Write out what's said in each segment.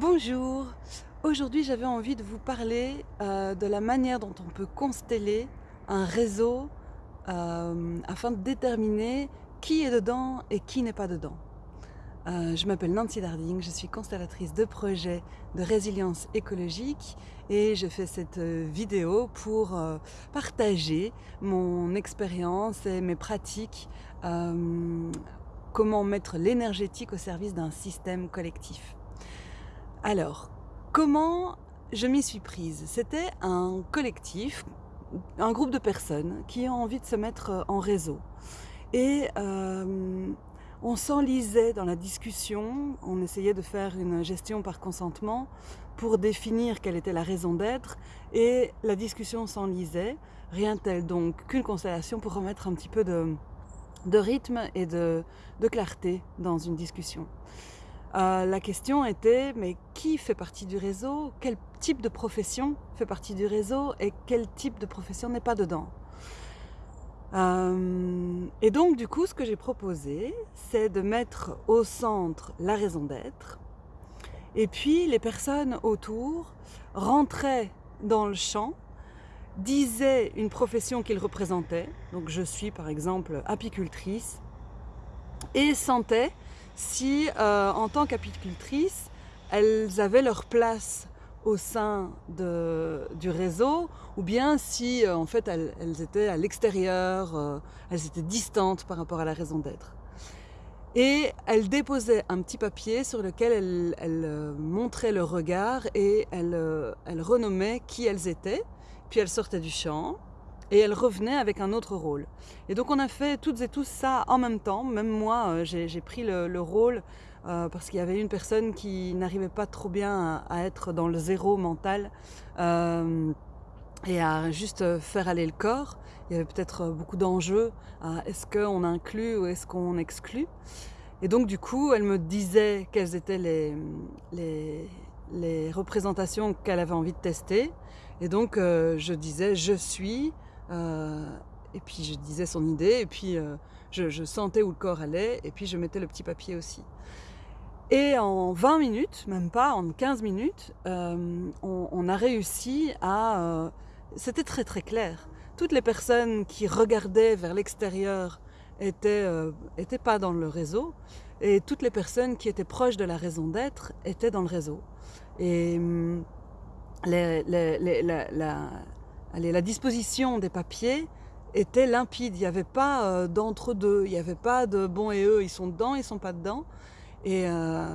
Bonjour, aujourd'hui j'avais envie de vous parler euh, de la manière dont on peut consteller un réseau euh, afin de déterminer qui est dedans et qui n'est pas dedans. Euh, je m'appelle Nancy Darding, je suis constellatrice de projets de résilience écologique et je fais cette vidéo pour partager mon expérience et mes pratiques comment mettre l'énergétique au service d'un système collectif. Alors, comment je m'y suis prise? C'était un collectif, un groupe de personnes qui ont envie de se mettre euh, en réseau. Et euh, on s'enlisait dans la discussion, on essayait de faire une gestion par consentement pour définir quelle était la raison d'être, et la discussion s'enlisait, rien tel donc qu'une constellation pour remettre un petit peu de, rythme et de clarté dans une discussion. Euh, la question était, mais qui fait partie du réseau? Quel type de profession fait partie du réseau Et quel type de profession n'est pas dedans? Euh, Et donc, du coup, ce que j'ai proposé, c'est de mettre au centre la raison d'être. Et puis, les personnes autour rentraient dans le champ, disaient une profession qu'ils représentaient. Donc, je suis, par exemple, apicultrice. Et sentaient si euh, en tant qu'apicultrices, elles avaient leur place au sein du réseau ou bien si euh, en fait elles, étaient à l'extérieur, euh, elles étaient distantes par rapport à la raison d'être. Et elles déposaient un petit papier sur lequel elles, montraient leur regard et elles, elles renommaient qui elles étaient. Puis elles sortaient du champ et elle revenait avec un autre rôle. Et donc on a fait toutes et tous ça en même temps, même moi euh, j'ai pris le, rôle euh, parce qu'il y avait une personne qui n'arrivait pas trop bien à, être dans le zéro mental euh, et à juste faire aller le corps. Il y avait peut-être beaucoup d'enjeux est-ce qu'on inclut ou est-ce qu'on exclut. Et donc du coup elle me disait quelles étaient les, représentations qu'elle avait envie de tester. Et donc je disais je suis, et puis je disais son idée, et puis euh, je, sentais où le corps allait, et puis je mettais le petit papier aussi. Et en 20 minutes, même pas, en 15 minutes, euh, on, a réussi à... C'était très très clair. Toutes les personnes qui regardaient vers l'extérieur étaient, étaient pas dans le réseau, et toutes les personnes qui étaient proches de la raison d'être étaient dans le réseau. Et hum, la, allez, la disposition des papiers était limpide. Il n'y avait pas euh, d'entre-deux. Il n'y avait pas de bon et eux, ils sont dedans, ils sont pas dedans. Et, euh,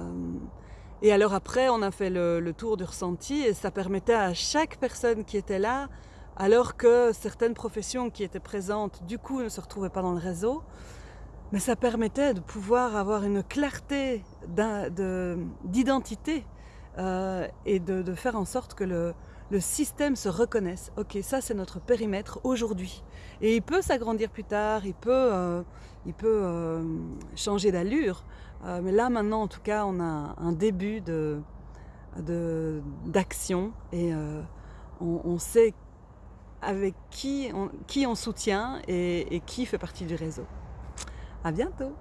alors après, on a fait le, tour du ressenti et ça permettait à chaque personne qui était là, alors que certaines professions qui étaient présentes, du coup, ne se retrouvaient pas dans le réseau, mais ça permettait de pouvoir avoir une clarté d'identité euh, et de, faire en sorte que le, le système se reconnaisse. Ok, ça c'est notre périmètre aujourd'hui. Et il peut s'agrandir plus tard, il peut, euh, euh, changer d'allure. Euh, mais là maintenant, en tout cas, on a un début de d'action et on, sait avec qui on, qui on soutient et, et qui fait partie du réseau. À bientôt